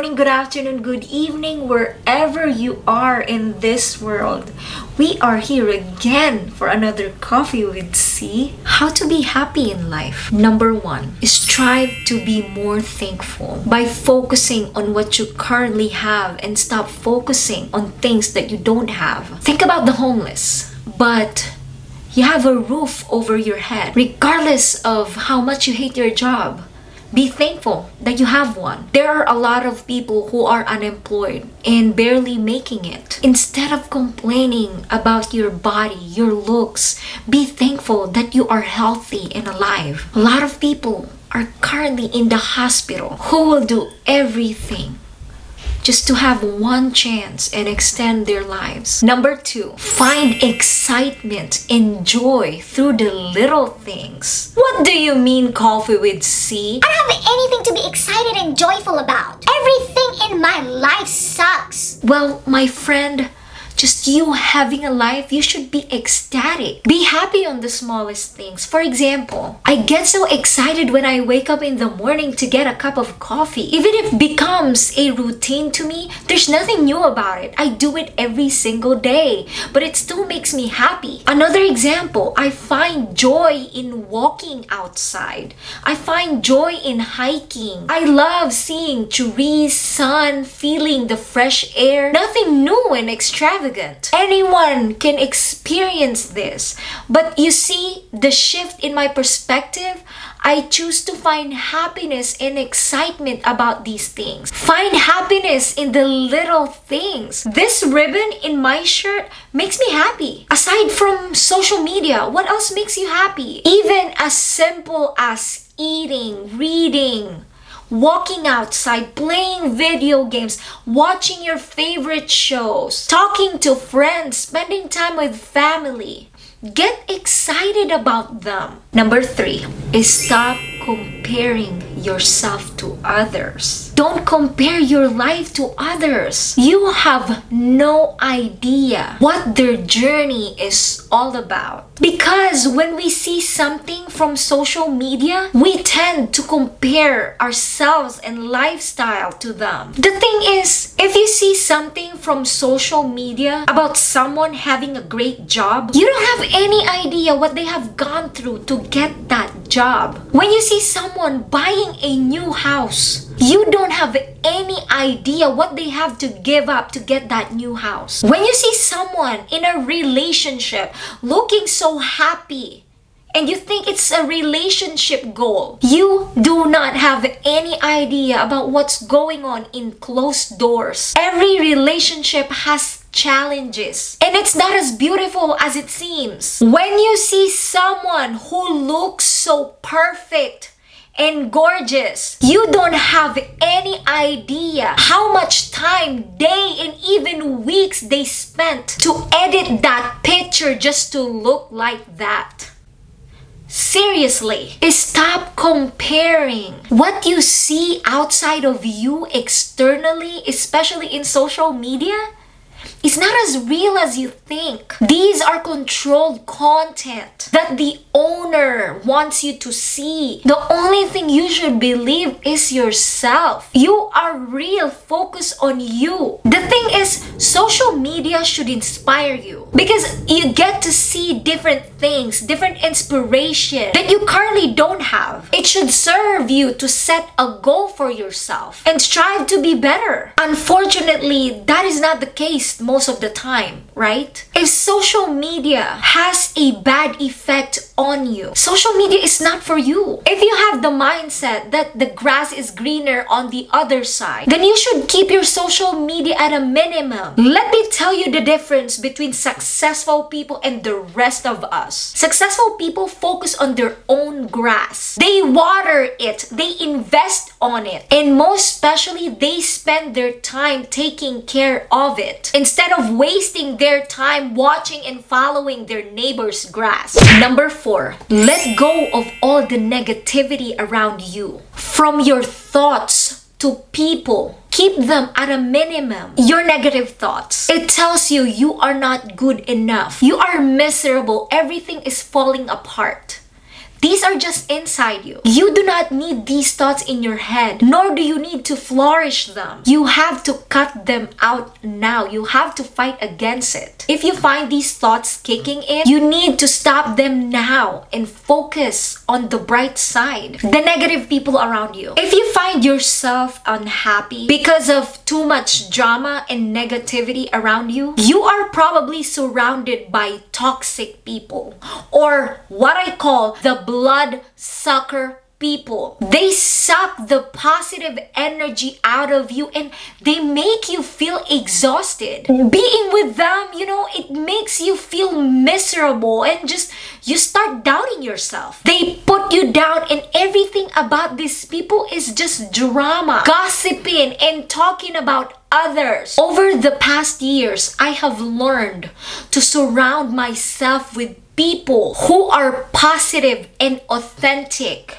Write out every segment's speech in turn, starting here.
morning, good afternoon, good evening, wherever you are in this world. We are here again for another Coffee with C. How to be happy in life. Number one, strive to be more thankful by focusing on what you currently have and stop focusing on things that you don't have. Think about the homeless, but you have a roof over your head, regardless of how much you hate your job be thankful that you have one. There are a lot of people who are unemployed and barely making it. Instead of complaining about your body, your looks, be thankful that you are healthy and alive. A lot of people are currently in the hospital who will do everything just to have one chance and extend their lives. Number two, find excitement and joy through the little things. What do you mean coffee with C? I don't have anything to be excited and joyful about. Everything in my life sucks. Well, my friend, just you having a life, you should be ecstatic. Be happy on the smallest things. For example, I get so excited when I wake up in the morning to get a cup of coffee. Even if it becomes a routine to me, there's nothing new about it. I do it every single day, but it still makes me happy. Another example, I find joy in walking outside. I find joy in hiking. I love seeing trees, sun, feeling the fresh air. Nothing new and extravagant Anyone can experience this. But you see, the shift in my perspective, I choose to find happiness and excitement about these things. Find happiness in the little things. This ribbon in my shirt makes me happy. Aside from social media, what else makes you happy? Even as simple as eating, reading, walking outside, playing video games, watching your favorite shows, talking to friends, spending time with family. Get excited about them. Number three is stop comparing yourself to others. Don't compare your life to others. You have no idea what their journey is all about. Because when we see something from social media, we tend to compare ourselves and lifestyle to them. The thing is, if you see something from social media about someone having a great job, you don't have any idea what they have gone through to get that job. When you see someone buying a new house, you don't have any idea what they have to give up to get that new house. When you see someone in a relationship looking so happy, and you think it's a relationship goal, you do not have any idea about what's going on in closed doors. Every relationship has challenges and it's not as beautiful as it seems. When you see someone who looks so perfect, and gorgeous. You don't have any idea how much time, day, and even weeks they spent to edit that picture just to look like that. Seriously, stop comparing what you see outside of you externally, especially in social media, is not as real as you think. These are controlled content that the owner wants you to see. The only thing you should believe is yourself. You are real. Focus on you. The thing is, social media should inspire you because you get to see different things, different inspiration that you currently don't have. It should serve you to set a goal for yourself and strive to be better. Unfortunately, that is not the case most of the time, right? If social media has a bad effect on you, social media is not for you. If you have the mindset that the grass is greener on the other side, then you should keep your social media at a minimum. Let me tell you the difference between successful people and the rest of us. Successful people focus on their own grass. They water it, they invest on it, and most especially they spend their time taking care of it instead of wasting their time watching and following their neighbor's grass. Number four, let go of all the negativity around you. From your thoughts to people. Keep them at a minimum. Your negative thoughts. It tells you you are not good enough. You are miserable. Everything is falling apart. These are just inside you. You do not need these thoughts in your head, nor do you need to flourish them. You have to cut them out now. You have to fight against it. If you find these thoughts kicking in, you need to stop them now and focus on the bright side. The negative people around you. If you find yourself unhappy because of too much drama and negativity around you, you are probably surrounded by toxic people or what I call the blood sucker people. They suck the positive energy out of you and they make you feel exhausted. Being with them, you know, it makes you feel miserable and just you start doubting yourself. They put you down and everything about these people is just drama, gossiping and talking about others. Over the past years, I have learned to surround myself with people who are positive and authentic.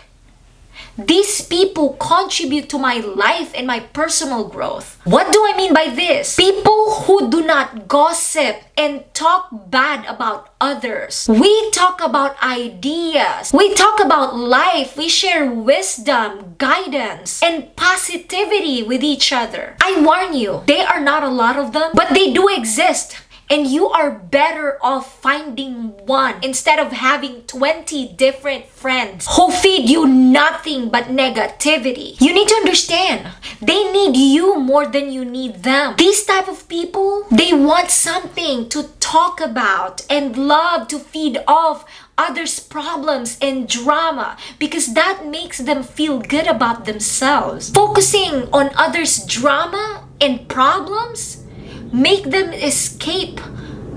These people contribute to my life and my personal growth. What do I mean by this? People who do not gossip and talk bad about others. We talk about ideas. We talk about life. We share wisdom, guidance, and positivity with each other. I warn you, they are not a lot of them, but they do exist. And you are better off finding one instead of having 20 different friends who feed you nothing but negativity. You need to understand, they need you more than you need them. These type of people, they want something to talk about and love to feed off others' problems and drama because that makes them feel good about themselves. Focusing on others' drama and problems make them escape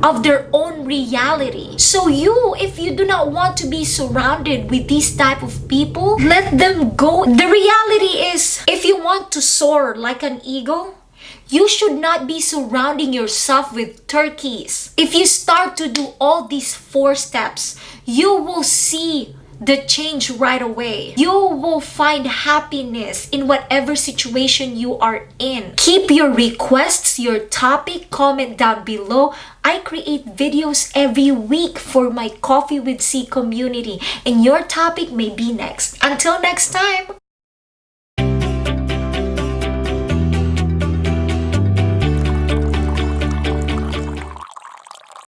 of their own reality. So you, if you do not want to be surrounded with these type of people, let them go. The reality is, if you want to soar like an eagle, you should not be surrounding yourself with turkeys. If you start to do all these four steps, you will see the change right away. You will find happiness in whatever situation you are in. Keep your requests, your topic, comment down below. I create videos every week for my Coffee with C community and your topic may be next. Until next time!